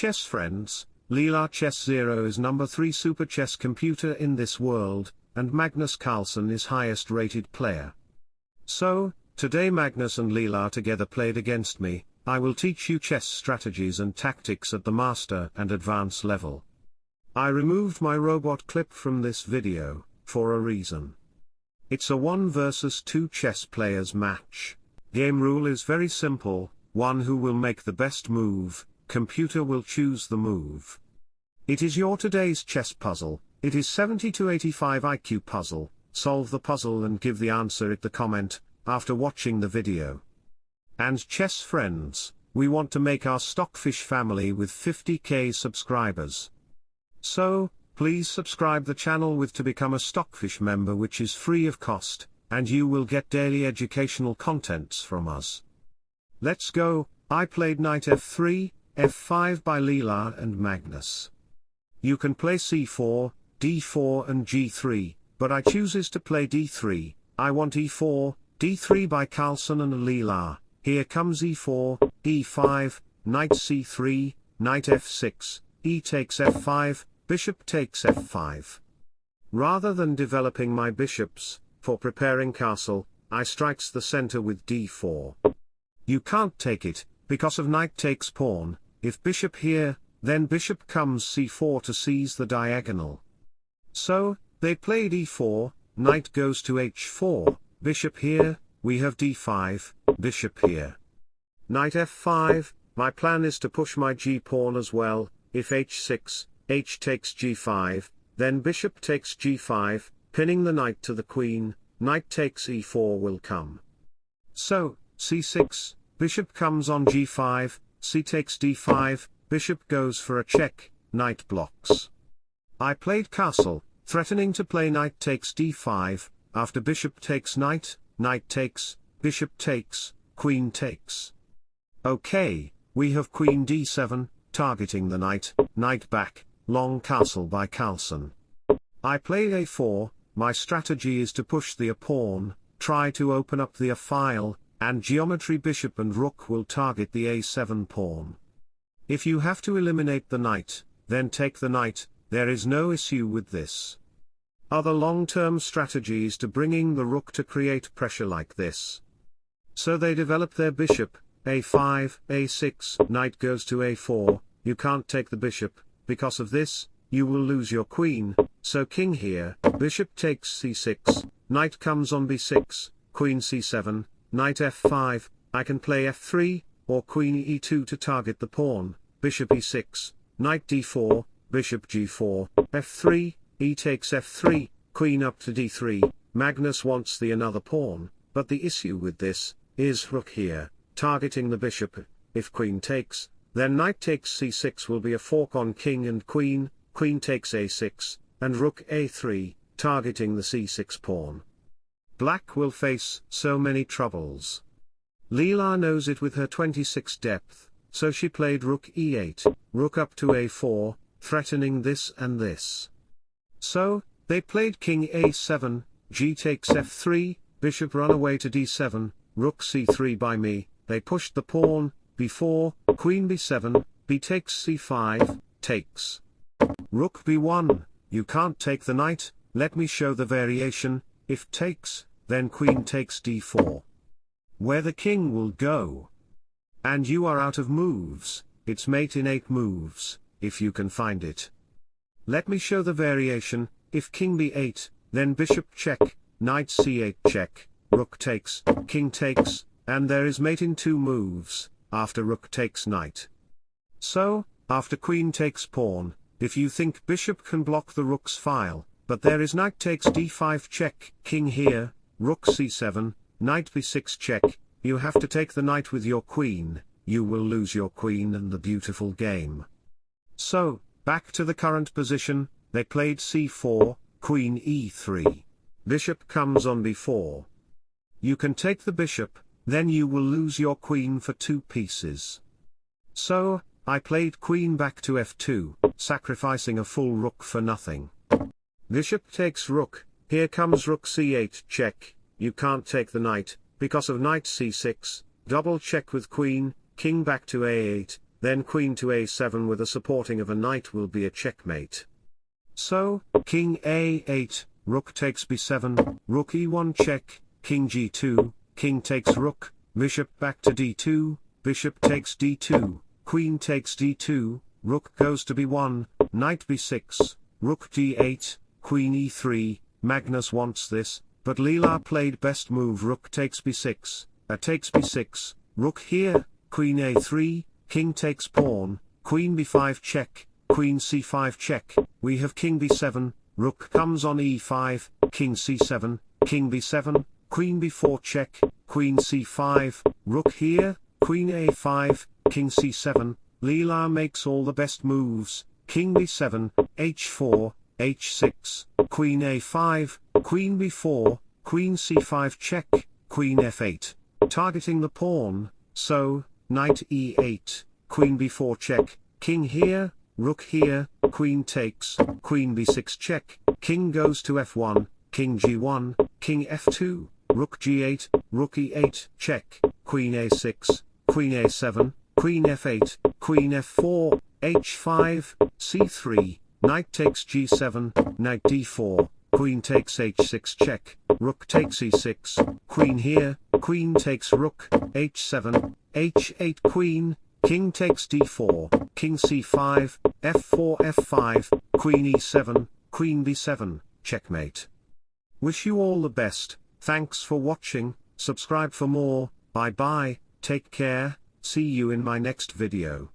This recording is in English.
chess friends, Leela Chess Zero is number 3 super chess computer in this world, and Magnus Carlsen is highest rated player. So, today Magnus and Leela together played against me, I will teach you chess strategies and tactics at the master and advanced level. I removed my robot clip from this video, for a reason. It's a 1 versus 2 chess players match. Game rule is very simple, one who will make the best move, computer will choose the move. It is your today's chess puzzle, it is 70 to 85 IQ puzzle, solve the puzzle and give the answer at the comment, after watching the video. And chess friends, we want to make our Stockfish family with 50k subscribers. So, please subscribe the channel with to become a Stockfish member which is free of cost, and you will get daily educational contents from us. Let's go, I played knight f3, f5 by Leela and Magnus. You can play c4, d4 and g3, but I chooses to play d3, I want e4, d3 by Carlsen and Leela, here comes e4, e5, knight c3, knight f6, e takes f5, bishop takes f5. Rather than developing my bishops, for preparing castle, I strikes the center with d4. You can't take it, because of knight takes pawn, if bishop here, then bishop comes c4 to seize the diagonal. So, they played e4, knight goes to h4, bishop here, we have d5, bishop here. Knight f5, my plan is to push my g-pawn as well, if h6, h takes g5, then bishop takes g5, pinning the knight to the queen, knight takes e4 will come. So, c6, bishop comes on g5, c takes d5, bishop goes for a check, knight blocks. I played castle, threatening to play knight takes d5, after bishop takes knight, knight takes, bishop takes, queen takes. Okay, we have queen d7, targeting the knight, knight back, long castle by Carlsen. I play a4, my strategy is to push the a pawn, try to open up the a file, and geometry bishop and rook will target the a7 pawn. If you have to eliminate the knight, then take the knight, there is no issue with this. Other long-term strategies to bringing the rook to create pressure like this. So they develop their bishop, a5, a6, knight goes to a4, you can't take the bishop, because of this, you will lose your queen, so king here, bishop takes c6, knight comes on b6, queen c7, knight f5, I can play f3, or queen e2 to target the pawn, bishop e6, knight d4, bishop g4, f3, e takes f3, queen up to d3, Magnus wants the another pawn, but the issue with this, is rook here, targeting the bishop, if queen takes, then knight takes c6 will be a fork on king and queen, queen takes a6, and rook a3, targeting the c6 pawn. Black will face so many troubles. Leela knows it with her 26 depth, so she played rook e8, rook up to a4, threatening this and this. So, they played king a7, g takes f3, bishop run away to d7, rook c3 by me, they pushed the pawn, b4, queen b7, b takes c5, takes. Rook b1, you can't take the knight, let me show the variation, if takes, then queen takes d4. Where the king will go. And you are out of moves, it's mate in 8 moves, if you can find it. Let me show the variation, if king b8, then bishop check, knight c8 check, rook takes, king takes, and there is mate in 2 moves, after rook takes knight. So, after queen takes pawn, if you think bishop can block the rook's file, but there is knight takes d5 check, king here, rook c7, knight b6 check, you have to take the knight with your queen, you will lose your queen and the beautiful game. So, back to the current position, they played c4, queen e3. Bishop comes on b4. You can take the bishop, then you will lose your queen for two pieces. So, I played queen back to f2, sacrificing a full rook for nothing. Bishop takes rook, here comes rook c8 check, you can't take the knight, because of knight c6, double check with queen, king back to a8, then queen to a7 with a supporting of a knight will be a checkmate. So, king a8, rook takes b7, rook e1 check, king g2, king takes rook, bishop back to d2, bishop takes d2, queen takes d2, rook goes to b1, knight b6, rook d8, queen e3, Magnus wants this, but Leela played best move rook takes b6, a uh, takes b6, rook here, queen a3, king takes pawn, queen b5 check, queen c5 check, we have king b7, rook comes on e5, king c7, king b7, queen b4 check, queen c5, rook here, queen a5, king c7, Leela makes all the best moves, king b7, h4, h6, queen a5, queen b4, queen c5 check, queen f8, targeting the pawn, so, knight e8, queen b4 check, king here, rook here, queen takes, queen b6 check, king goes to f1, king g1, king f2, rook g8, rook e8 check, queen a6, queen a7, queen f8, queen f4, h5, c3, knight takes g7, knight d4, queen takes h6 check, rook takes e6, queen here, queen takes rook, h7, h8 queen, king takes d4, king c5, f4 f5, queen e7, queen b7, checkmate. Wish you all the best, thanks for watching, subscribe for more, bye bye, take care, see you in my next video.